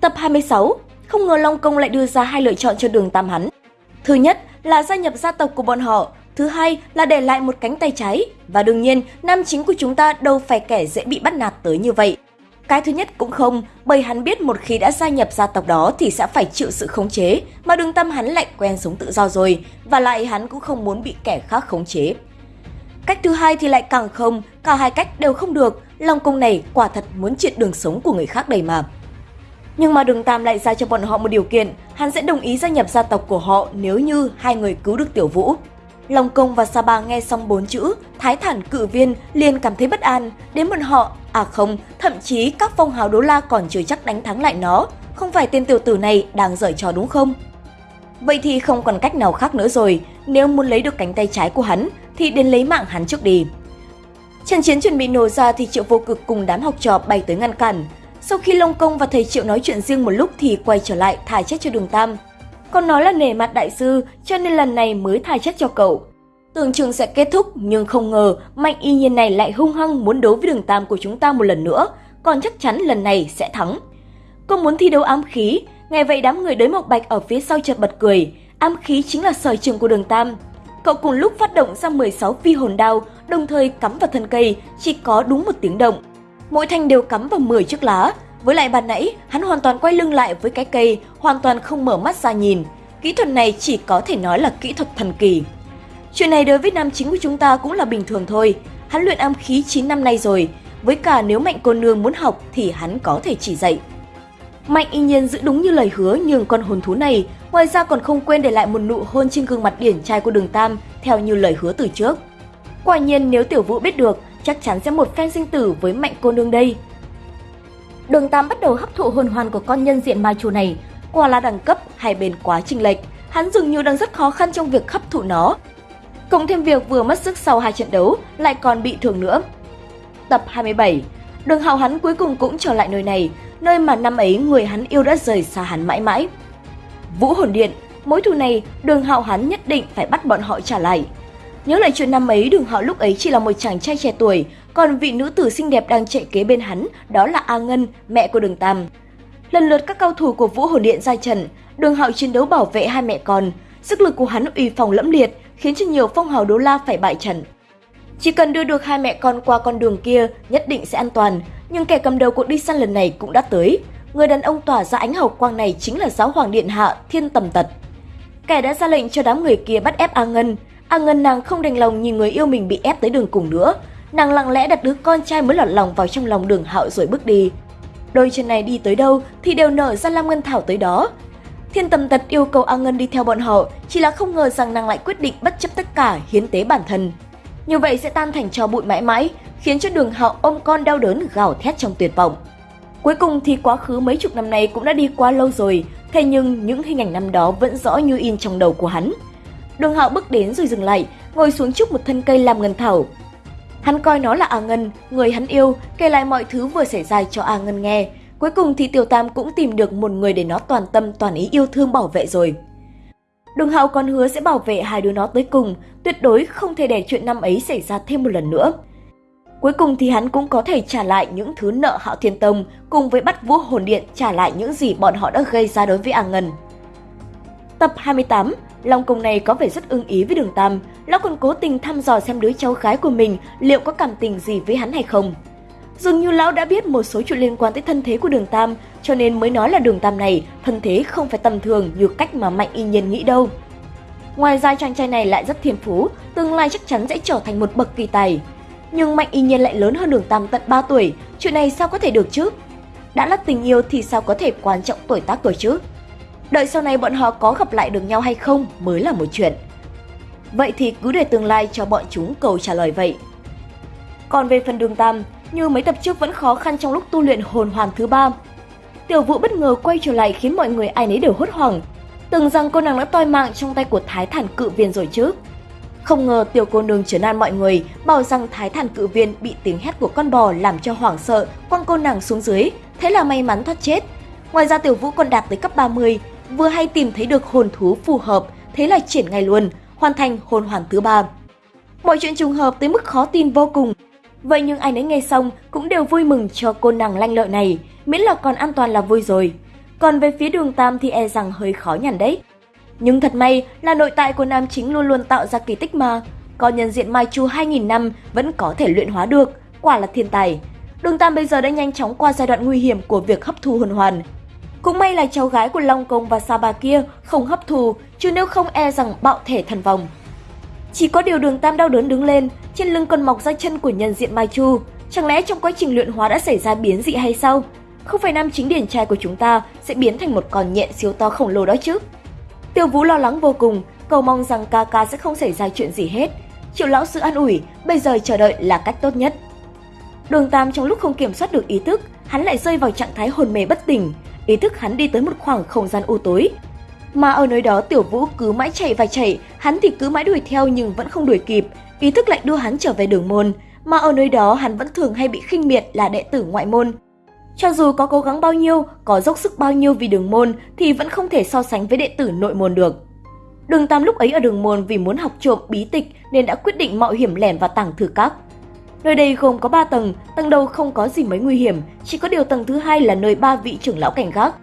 Tập 26, không ngờ Long Công lại đưa ra hai lựa chọn cho đường Tam hắn. Thứ nhất là gia nhập gia tộc của bọn họ, thứ hai là để lại một cánh tay trái. Và đương nhiên, nam chính của chúng ta đâu phải kẻ dễ bị bắt nạt tới như vậy. Cái thứ nhất cũng không, bởi hắn biết một khi đã gia nhập gia tộc đó thì sẽ phải chịu sự khống chế, mà đường tâm hắn lại quen sống tự do rồi, và lại hắn cũng không muốn bị kẻ khác khống chế. Cách thứ hai thì lại càng không, cả hai cách đều không được, Long Công này quả thật muốn triệt đường sống của người khác đầy mà. Nhưng mà đường Tam lại ra cho bọn họ một điều kiện, hắn sẽ đồng ý gia nhập gia tộc của họ nếu như hai người cứu được Tiểu Vũ. Long Công và Sa Ba nghe xong bốn chữ Thái thản cự viên liền cảm thấy bất an, đến bọn họ, à không, thậm chí các phong hào đô la còn chưa chắc đánh thắng lại nó, không phải tên tiểu tử này đang giở trò đúng không? Vậy thì không còn cách nào khác nữa rồi, nếu muốn lấy được cánh tay trái của hắn thì đến lấy mạng hắn trước đi. Trận chiến chuẩn bị nổ ra thì Triệu Vô Cực cùng đám học trò bay tới ngăn cản. Sau khi Long Công và thầy Triệu nói chuyện riêng một lúc thì quay trở lại thả chết cho Đường Tam. Còn nói là nể mặt đại sư cho nên lần này mới thả chết cho cậu. Tưởng chừng sẽ kết thúc nhưng không ngờ Mạnh y nhiên này lại hung hăng muốn đấu với Đường Tam của chúng ta một lần nữa, còn chắc chắn lần này sẽ thắng. Cô muốn thi đấu ám khí, nghe vậy đám người đới mộc bạch ở phía sau chợt bật cười, ám khí chính là sở trường của Đường Tam. Cậu cùng lúc phát động ra 16 phi hồn đao, đồng thời cắm vào thân cây, chỉ có đúng một tiếng động. Mỗi thanh đều cắm vào 10 chiếc lá. Với lại bàn nãy, hắn hoàn toàn quay lưng lại với cái cây, hoàn toàn không mở mắt ra nhìn. Kỹ thuật này chỉ có thể nói là kỹ thuật thần kỳ. Chuyện này đối với nam chính của chúng ta cũng là bình thường thôi. Hắn luyện âm khí 9 năm nay rồi, với cả nếu Mạnh cô nương muốn học thì hắn có thể chỉ dạy. Mạnh y nhiên giữ đúng như lời hứa nhường con hồn thú này, ngoài ra còn không quên để lại một nụ hôn trên gương mặt điển trai của đường Tam theo như lời hứa từ trước. Quả nhiên nếu Tiểu Vũ biết được, chắc chắn sẽ một phen sinh tử với mạnh cô nương đây. Đường Tam bắt đầu hấp thụ hồn hoàn của con nhân diện ma chủ này, quả là đẳng cấp hai bên quá trình lệch, hắn dường như đang rất khó khăn trong việc hấp thụ nó. Cộng thêm việc vừa mất sức sau hai trận đấu, lại còn bị thương nữa. Tập 27 Đường hào hắn cuối cùng cũng trở lại nơi này, nơi mà năm ấy người hắn yêu đã rời xa hắn mãi mãi. Vũ hồn điện, mối thù này đường hạo hắn nhất định phải bắt bọn họ trả lại. Nhớ lại chuyện năm ấy đường họ lúc ấy chỉ là một chàng trai trẻ tuổi, còn vị nữ tử xinh đẹp đang chạy kế bên hắn đó là A Ngân, mẹ của đường Tam. Lần lượt các cao thủ của Vũ hồn điện ra trận, đường hạo chiến đấu bảo vệ hai mẹ con. Sức lực của hắn uy phong lẫm liệt khiến cho nhiều phong hào đô la phải bại trận. Chỉ cần đưa được hai mẹ con qua con đường kia nhất định sẽ an toàn, nhưng kẻ cầm đầu cuộc đi săn lần này cũng đã tới. Người đàn ông tỏa ra ánh hào quang này chính là giáo hoàng điện hạ Thiên Tầm Tật. Kẻ đã ra lệnh cho đám người kia bắt ép A Ngân. A Ngân nàng không đành lòng nhìn người yêu mình bị ép tới đường cùng nữa. Nàng lặng lẽ đặt đứa con trai mới lọt lòng vào trong lòng đường hạo rồi bước đi. Đôi chân này đi tới đâu thì đều nở ra Lam Ngân Thảo tới đó. Thiên Tầm Tật yêu cầu A Ngân đi theo bọn họ, chỉ là không ngờ rằng nàng lại quyết định bất chấp tất cả hiến tế bản thân. Như vậy sẽ tan thành cho bụi mãi mãi, khiến cho đường hạo ôm con đau đớn gào thét trong tuyệt vọng. Cuối cùng thì quá khứ mấy chục năm nay cũng đã đi qua lâu rồi, thế nhưng những hình ảnh năm đó vẫn rõ như in trong đầu của hắn. Đường hạo bước đến rồi dừng lại, ngồi xuống trước một thân cây làm ngân thảo. Hắn coi nó là A Ngân, người hắn yêu, kể lại mọi thứ vừa xảy ra cho A Ngân nghe. Cuối cùng thì Tiểu Tam cũng tìm được một người để nó toàn tâm toàn ý yêu thương bảo vệ rồi. Đường Hạo còn hứa sẽ bảo vệ hai đứa nó tới cùng, tuyệt đối không thể để chuyện năm ấy xảy ra thêm một lần nữa. Cuối cùng thì hắn cũng có thể trả lại những thứ nợ Hạo Thiên Tông cùng với bắt Vũ Hồn Điện trả lại những gì bọn họ đã gây ra đối với A Ngân. Tập 28, Long Công này có vẻ rất ưng ý với Đường Tam, lão còn cố tình thăm dò xem đứa cháu gái của mình liệu có cảm tình gì với hắn hay không. Dường như lão đã biết một số chuyện liên quan tới thân thế của Đường Tam, cho nên mới nói là Đường Tam này thân thế không phải tầm thường như cách mà Mạnh Y Nhiên nghĩ đâu. Ngoài ra chàng trai này lại rất thiên phú, tương lai chắc chắn sẽ trở thành một bậc kỳ tài. Nhưng Mạnh Y Nhiên lại lớn hơn Đường Tam tận 3 tuổi, chuyện này sao có thể được chứ? Đã là tình yêu thì sao có thể quan trọng tuổi tác tuổi chứ? Đợi sau này bọn họ có gặp lại được nhau hay không mới là một chuyện. Vậy thì cứ để tương lai cho bọn chúng cầu trả lời vậy. Còn về phần đường Tam, như mấy tập trước vẫn khó khăn trong lúc tu luyện hồn hoàn thứ ba. Tiểu vũ bất ngờ quay trở lại khiến mọi người ai nấy đều hốt hoảng. Tưởng rằng cô nàng đã toi mạng trong tay của Thái Thản Cự Viên rồi chứ. Không ngờ tiểu cô nương trấn an mọi người, bảo rằng Thái Thản Cự Viên bị tiếng hét của con bò làm cho hoảng sợ, quăng cô nàng xuống dưới, thế là may mắn thoát chết. Ngoài ra tiểu vũ còn đạt tới cấp 30, vừa hay tìm thấy được hồn thú phù hợp, thế là triển ngay luôn, hoàn thành hồn hoàn thứ ba. Mọi chuyện trùng hợp tới mức khó tin vô cùng. Vậy nhưng ai nấy nghe xong cũng đều vui mừng cho cô nàng lanh lợi này, miễn là còn an toàn là vui rồi. Còn về phía đường Tam thì e rằng hơi khó nhằn đấy. Nhưng thật may là nội tại của nam chính luôn luôn tạo ra kỳ tích mà. Có nhân diện Mai Chu 2000 năm vẫn có thể luyện hóa được, quả là thiên tài. Đường Tam bây giờ đã nhanh chóng qua giai đoạn nguy hiểm của việc hấp thu hồn hoàn. Cũng may là cháu gái của Long Công và Sa Ba kia không hấp thu, chứ nếu không e rằng bạo thể thần vòng. Chỉ có điều đường Tam đau đớn đứng lên, trên lưng còn mọc ra chân của nhân diện Mai Chu. Chẳng lẽ trong quá trình luyện hóa đã xảy ra biến dị hay sao? Không phải nam chính điển trai của chúng ta sẽ biến thành một con nhện siêu to khổng lồ đó chứ? Tiêu Vũ lo lắng vô cùng, cầu mong rằng ca ca sẽ không xảy ra chuyện gì hết. Triệu lão sư an ủi, bây giờ chờ đợi là cách tốt nhất. Đường Tam trong lúc không kiểm soát được ý thức, hắn lại rơi vào trạng thái hồn mê bất tỉnh. Ý thức hắn đi tới một khoảng không gian u tối. Mà ở nơi đó Tiểu Vũ cứ mãi chạy và chạy, hắn thì cứ mãi đuổi theo nhưng vẫn không đuổi kịp. Ý thức lại đưa hắn trở về đường môn. Mà ở nơi đó hắn vẫn thường hay bị khinh miệt là đệ tử ngoại môn. Cho dù có cố gắng bao nhiêu, có dốc sức bao nhiêu vì đường môn thì vẫn không thể so sánh với đệ tử nội môn được. Đường Tam lúc ấy ở đường môn vì muốn học trộm bí tịch nên đã quyết định mạo hiểm lẻn vào tảng thư các. Nơi đây gồm có 3 tầng, tầng đầu không có gì mấy nguy hiểm, chỉ có điều tầng thứ hai là nơi ba vị trưởng lão cảnh gác.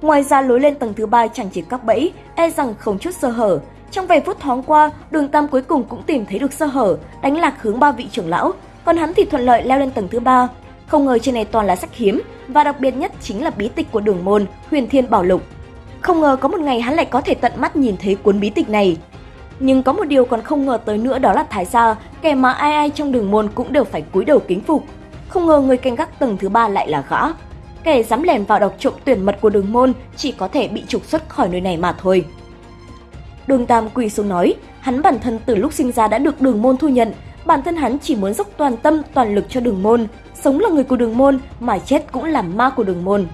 Ngoài ra lối lên tầng thứ ba chẳng chỉ các bẫy, e rằng không chút sơ hở. Trong vài phút thoáng qua, Đường Tam cuối cùng cũng tìm thấy được sơ hở, đánh lạc hướng ba vị trưởng lão, còn hắn thì thuận lợi leo lên tầng thứ ba. Không ngờ trên này toàn là sách hiếm và đặc biệt nhất chính là bí tịch của Đường môn, Huyền Thiên Bảo Lục. Không ngờ có một ngày hắn lại có thể tận mắt nhìn thấy cuốn bí tịch này. Nhưng có một điều còn không ngờ tới nữa đó là Thái Gia, kẻ mà ai ai trong đường môn cũng đều phải cúi đầu kính phục. Không ngờ người canh gác tầng thứ ba lại là gã. Kẻ dám lèn vào đọc trộm tuyển mật của đường môn chỉ có thể bị trục xuất khỏi nơi này mà thôi. Đường Tam quỳ xuống nói, hắn bản thân từ lúc sinh ra đã được đường môn thu nhận, bản thân hắn chỉ muốn dốc toàn tâm toàn lực cho đường môn, sống là người của đường môn mà chết cũng là ma của đường môn.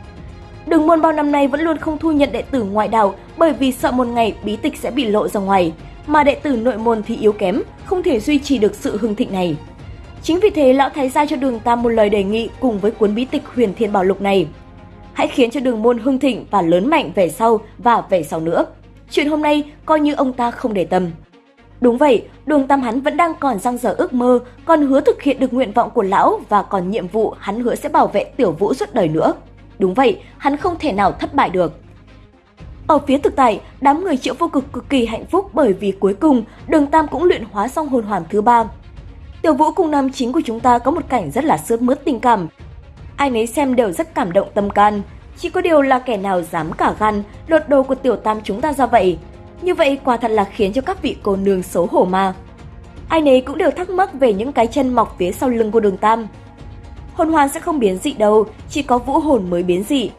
Đường môn bao năm nay vẫn luôn không thu nhận đệ tử ngoại đạo bởi vì sợ một ngày bí tịch sẽ bị lộ ra ngoài, mà đệ tử nội môn thì yếu kém, không thể duy trì được sự hưng thịnh này. Chính vì thế, lão thái gia cho đường Tam một lời đề nghị cùng với cuốn bí tịch huyền thiên bảo lục này. Hãy khiến cho đường môn hưng thịnh và lớn mạnh về sau và về sau nữa. Chuyện hôm nay coi như ông ta không để tâm. Đúng vậy, đường Tam hắn vẫn đang còn răng dở ước mơ, còn hứa thực hiện được nguyện vọng của lão và còn nhiệm vụ hắn hứa sẽ bảo vệ tiểu vũ suốt đời nữa. Đúng vậy, hắn không thể nào thất bại được. Ở phía thực tại, đám người triệu vô cực cực kỳ hạnh phúc bởi vì cuối cùng đường Tam cũng luyện hóa xong hồn hoàn thứ ba. Tiểu Vũ cùng nam chính của chúng ta có một cảnh rất là sướt mướt tình cảm. Ai nấy xem đều rất cảm động tâm can. Chỉ có điều là kẻ nào dám cả gan lột đồ của tiểu tam chúng ta ra vậy. Như vậy quả thật là khiến cho các vị cô nương xấu hổ mà. Ai nấy cũng đều thắc mắc về những cái chân mọc phía sau lưng của đường tam. Hồn hoàn sẽ không biến dị đâu, chỉ có vũ hồn mới biến dị.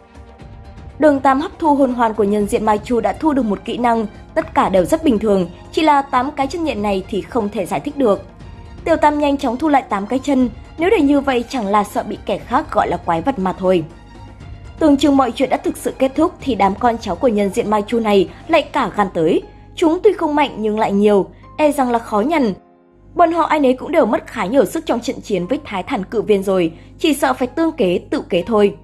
Đường Tam hấp thu hồn hoàn của nhân diện Mai Chu đã thu được một kỹ năng, tất cả đều rất bình thường, chỉ là 8 cái chân nhện này thì không thể giải thích được. Tiểu Tam nhanh chóng thu lại 8 cái chân, nếu để như vậy chẳng là sợ bị kẻ khác gọi là quái vật mà thôi. Tưởng chừng mọi chuyện đã thực sự kết thúc thì đám con cháu của nhân diện Mai Chu này lại cả gan tới. Chúng tuy không mạnh nhưng lại nhiều, e rằng là khó nhằn. Bọn họ ai nấy cũng đều mất khá nhiều sức trong trận chiến với thái thản cự viên rồi, chỉ sợ phải tương kế tự kế thôi.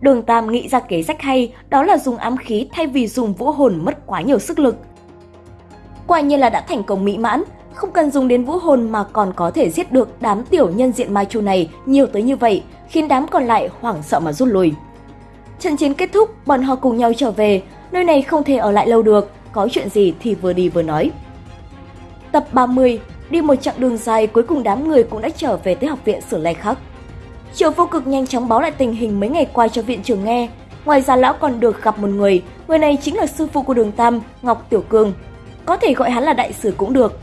Đường Tam nghĩ ra kế sách hay, đó là dùng ám khí thay vì dùng vũ hồn mất quá nhiều sức lực. Quả nhiên là đã thành công mỹ mãn, không cần dùng đến vũ hồn mà còn có thể giết được đám tiểu nhân diện Mai Chu này nhiều tới như vậy, khiến đám còn lại hoảng sợ mà rút lui. Trận chiến kết thúc, bọn họ cùng nhau trở về, nơi này không thể ở lại lâu được, có chuyện gì thì vừa đi vừa nói. Tập 30, đi một chặng đường dài cuối cùng đám người cũng đã trở về tới học viện Sử Lai Khắc. Triệu vô cực nhanh chóng báo lại tình hình mấy ngày qua cho viện trưởng nghe. Ngoài ra lão còn được gặp một người, người này chính là sư phụ của đường Tam, Ngọc Tiểu Cương. Có thể gọi hắn là đại sử cũng được.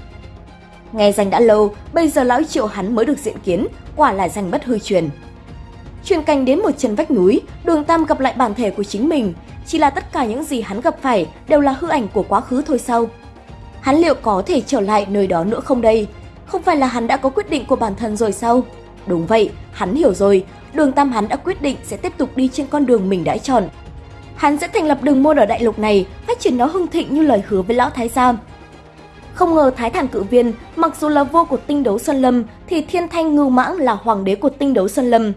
Nghe danh đã lâu, bây giờ lão triệu hắn mới được diện kiến, quả là danh bất hư truyền. Truyền cảnh đến một chân vách núi, đường Tam gặp lại bản thể của chính mình. Chỉ là tất cả những gì hắn gặp phải đều là hư ảnh của quá khứ thôi sao? Hắn liệu có thể trở lại nơi đó nữa không đây? Không phải là hắn đã có quyết định của bản thân rồi sao? Đúng vậy, hắn hiểu rồi, đường Tam hắn đã quyết định sẽ tiếp tục đi trên con đường mình đã chọn. Hắn sẽ thành lập đường môn ở đại lục này, phát triển nó hưng thịnh như lời hứa với lão Thái Giam. Không ngờ Thái Thản Cự Viên, mặc dù là vua của tinh đấu Sơn Lâm, thì Thiên Thanh Ngưu Mãng là hoàng đế của tinh đấu Sơn Lâm.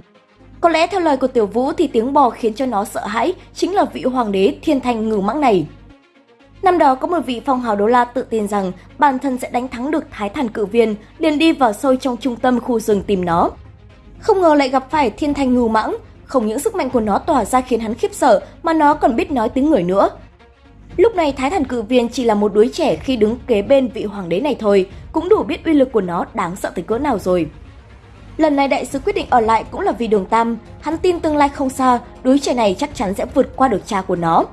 Có lẽ theo lời của Tiểu Vũ thì tiếng bò khiến cho nó sợ hãi chính là vị hoàng đế Thiên Thanh Ngưu Mãng này. Năm đó có một vị phong hào đô la tự tin rằng bản thân sẽ đánh thắng được thái thản cự viên, liền đi vào sâu trong trung tâm khu rừng tìm nó. Không ngờ lại gặp phải thiên thanh ngưu mãng, không những sức mạnh của nó tỏa ra khiến hắn khiếp sợ mà nó còn biết nói tiếng người nữa. Lúc này Thái Thần Cự Viên chỉ là một đứa trẻ khi đứng kế bên vị hoàng đế này thôi, cũng đủ biết uy lực của nó đáng sợ tới cỡ nào rồi. Lần này đại sứ quyết định ở lại cũng là vì đường Tam, hắn tin tương lai không xa, đứa trẻ này chắc chắn sẽ vượt qua được cha của nó.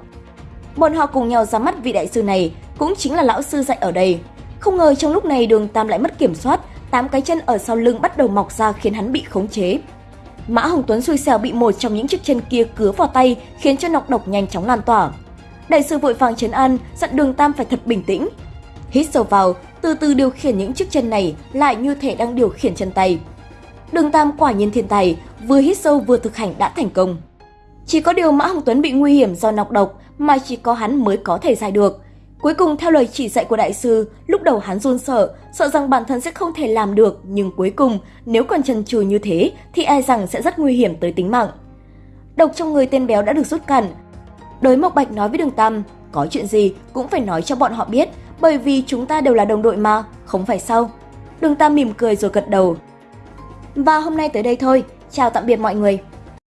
Bọn họ cùng nhau ra mắt vị đại sư này, cũng chính là lão sư dạy ở đây. Không ngờ trong lúc này đường Tam lại mất kiểm soát, tám cái chân ở sau lưng bắt đầu mọc ra khiến hắn bị khống chế. Mã Hồng Tuấn xui xẻo bị một trong những chiếc chân kia cứa vào tay khiến cho nọc độc nhanh chóng lan tỏa. Đại sư vội vàng chấn an, dặn đường Tam phải thật bình tĩnh. Hít sâu vào, từ từ điều khiển những chiếc chân này lại như thể đang điều khiển chân tay. Đường Tam quả nhiên thiên tài, vừa hít sâu vừa thực hành đã thành công. Chỉ có điều Mã Hồng Tuấn bị nguy hiểm do nọc độc mà chỉ có hắn mới có thể giải được. Cuối cùng theo lời chỉ dạy của đại sư, lúc đầu hắn run sợ, sợ rằng bản thân sẽ không thể làm được, nhưng cuối cùng nếu còn chần chừ như thế thì e rằng sẽ rất nguy hiểm tới tính mạng. Độc trong người tên béo đã được rút cạn. Đới Mộc Bạch nói với Đường Tam, có chuyện gì cũng phải nói cho bọn họ biết, bởi vì chúng ta đều là đồng đội mà, không phải sao? Đường Tam mỉm cười rồi gật đầu. Và hôm nay tới đây thôi, chào tạm biệt mọi người.